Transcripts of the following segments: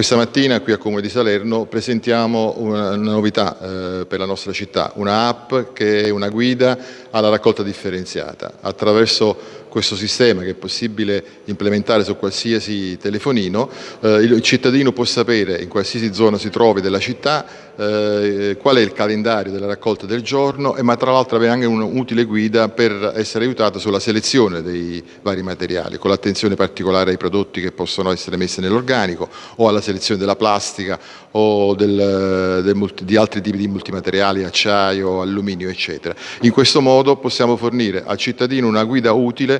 Questa mattina qui a Comune di Salerno presentiamo una novità eh, per la nostra città, una app che è una guida alla raccolta differenziata. Attraverso questo sistema che è possibile implementare su qualsiasi telefonino, eh, il cittadino può sapere in qualsiasi zona si trovi della città eh, qual è il calendario della raccolta del giorno, ma tra l'altro avere anche un'utile guida per essere aiutato sulla selezione dei vari materiali, con l'attenzione particolare ai prodotti che possono essere messi nell'organico o alla selezione della plastica o del, del, di altri tipi di multimateriali, acciaio, alluminio, eccetera. In questo modo possiamo fornire al cittadino una guida utile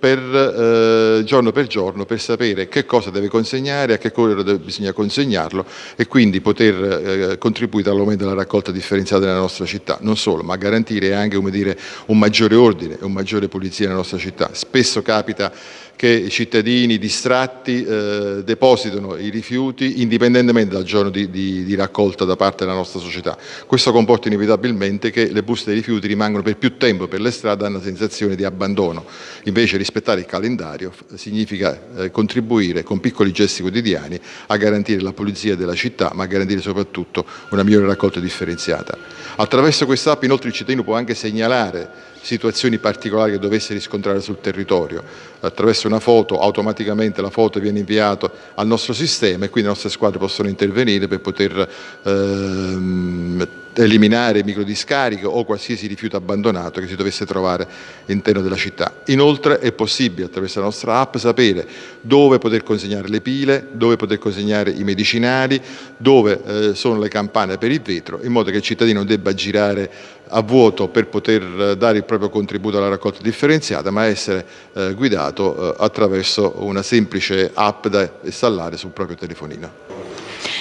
per, eh, giorno per giorno per sapere che cosa deve consegnare, a che ora bisogna consegnarlo e quindi poter eh, contribuire all'aumento della raccolta differenziata nella nostra città. Non solo, ma garantire anche dire, un maggiore ordine e un maggiore pulizia nella nostra città. Spesso capita che i cittadini distratti eh, depositano i rifiuti indipendentemente dal giorno di, di, di, raccolta da parte della nostra società. Questo comporta inevitabilmente che le buste dei rifiuti rimangono per più tempo per le strade, hanno una sensazione di abbandono. Invece rispettare il calendario significa eh, contribuire con piccoli gesti quotidiani a garantire la pulizia della città, ma a garantire soprattutto una migliore raccolta differenziata. Attraverso questa app inoltre il cittadino può anche segnalare situazioni particolari che dovesse riscontrare sul territorio. Attraverso una foto, automaticamente la foto viene inviata al nostro sistema e quindi le nostre squadre possono intervenire per poter ehm, eliminare microdiscariche o qualsiasi rifiuto abbandonato che si dovesse trovare all'interno della città. Inoltre è possibile attraverso la nostra app sapere dove poter consegnare le pile, dove poter consegnare i medicinali, dove eh, sono le campane per il vetro, in modo che il cittadino debba girare a vuoto per poter eh, dare il proprio contributo alla raccolta differenziata, ma essere eh, guidato eh, attraverso una semplice app da installare sul proprio telefonino.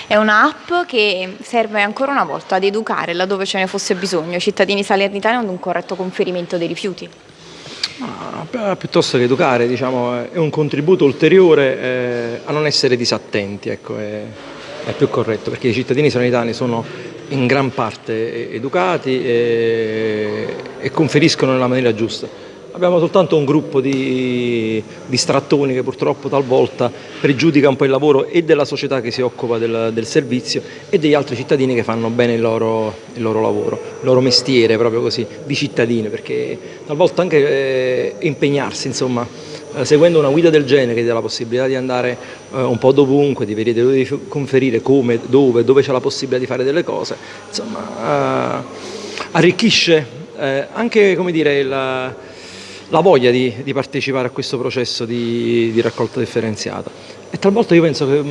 È un'app che serve ancora una volta ad educare laddove ce ne fosse bisogno i cittadini salernitani ad un corretto conferimento dei rifiuti. Ah, piuttosto che educare, diciamo, è un contributo ulteriore eh, a non essere disattenti, ecco, è, è, più corretto, perché i cittadini salernitani sono in gran parte educati e, e conferiscono nella maniera giusta. Abbiamo soltanto un gruppo di distrattoni che purtroppo talvolta pregiudica un po' il lavoro e della società che si occupa del, del servizio e degli altri cittadini che fanno bene il loro, il loro, lavoro, il loro mestiere proprio così, di cittadini, perché talvolta anche eh, impegnarsi, insomma, eh, seguendo una guida del genere che dà la possibilità di andare eh, un po' dovunque, di vedere dove conferire, come, dove, dove c'è la possibilità di fare delle cose, insomma, eh, arricchisce eh, anche, come dire, il la voglia di, di partecipare a questo processo di, di, raccolta differenziata. E talvolta io penso che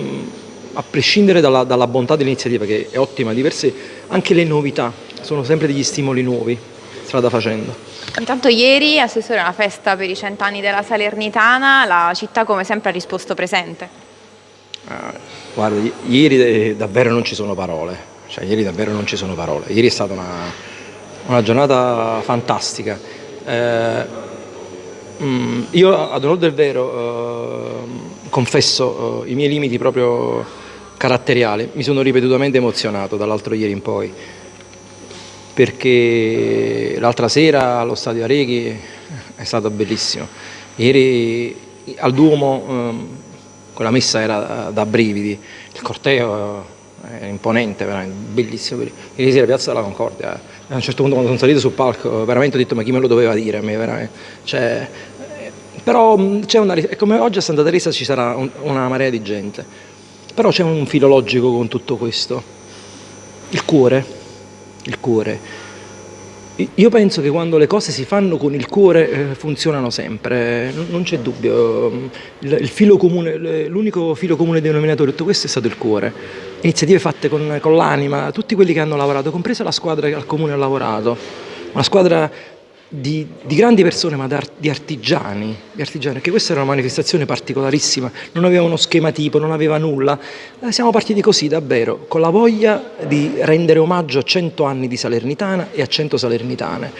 a prescindere dalla, dalla bontà dell'iniziativa, che è ottima di per sé, anche le novità sono sempre degli stimoli nuovi, strada facendo. Intanto ieri, Assessore, una festa per i cent'anni della Salernitana, la città come sempre ha risposto presente. Ah, guarda, ieri davvero non ci sono parole, cioè ieri davvero non ci sono parole, ieri è stata una, una giornata fantastica. Eh, Mm, io ad onore del vero eh, confesso eh, i miei limiti proprio caratteriali, mi sono ripetutamente emozionato dall'altro ieri in poi, perché l'altra sera allo stadio Areghi è stato bellissimo, ieri al Duomo eh, quella messa era da brividi, il corteo è imponente, bellissimo, ieri sera Piazza della Concordia a un certo punto quando sono salito sul palco veramente ho detto ma chi me lo doveva dire a me veramente? Cioè, però c'è una come oggi a Santa Teresa ci sarà un, una marea di gente. Però c'è un filo logico con tutto questo. Il cuore. Il cuore. Io penso che quando le cose si fanno con il cuore eh, funzionano sempre, non c'è dubbio. l'unico filo comune denominatore di tutto questo è stato il cuore. Iniziative fatte con, con l'anima, tutti quelli che hanno lavorato, compresa la squadra che al comune ha lavorato. Una squadra di, di, grandi persone ma di artigiani, di artigiani, perché questa era una manifestazione particolarissima, non aveva uno schema tipo, non aveva nulla, eh, siamo partiti così davvero, con la voglia di rendere omaggio a 100 anni di Salernitana e a 100 Salernitane.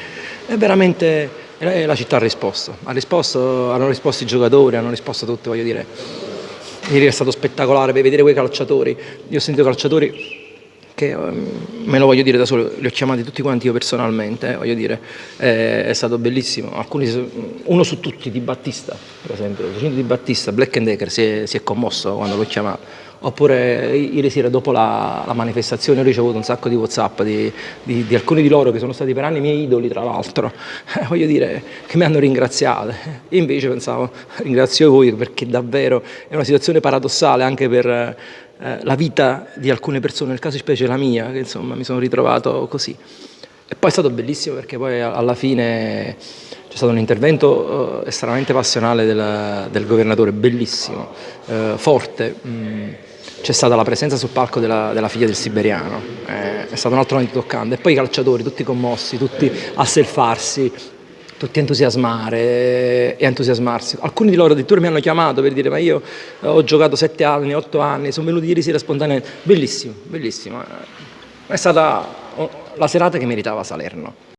E veramente la città ha risposto, ha risposto, hanno risposto i giocatori, hanno risposto tutti, voglio dire. Ieri è stato spettacolare per vedere quei calciatori, io ho sentito calciatori che ehm, me lo voglio dire da solo, li ho chiamati tutti quanti io personalmente, eh, voglio dire, eh, è stato bellissimo, Alcuni, uno su tutti, Di Battista, per esempio, Di Battista, Black and Decker si è, si è commosso quando l'ho chiamato, oppure ieri sera dopo la, la manifestazione ho ricevuto un sacco di whatsapp di, di, di, alcuni di loro che sono stati per anni miei idoli tra l'altro, eh, voglio dire che mi hanno ringraziato, io invece pensavo ringrazio voi perché davvero è una situazione paradossale anche per eh, la vita di alcune persone, nel caso specie la mia, che insomma mi sono ritrovato così. E poi è stato bellissimo perché poi alla fine c'è stato un intervento eh, estremamente passionale del, del governatore, bellissimo, eh, forte. Mm, c'è stata la presenza sul palco della, della figlia del siberiano, eh, è stato un altro momento toccante. E poi i calciatori, tutti commossi, tutti a selfarsi, tutti entusiasmare e entusiasmarsi. Alcuni di loro addirittura mi hanno chiamato per dire ma io ho giocato sette anni, otto anni, sono venuti ieri sera spontaneamente. Bellissimo, bellissimo. È stata la serata che meritava Salerno.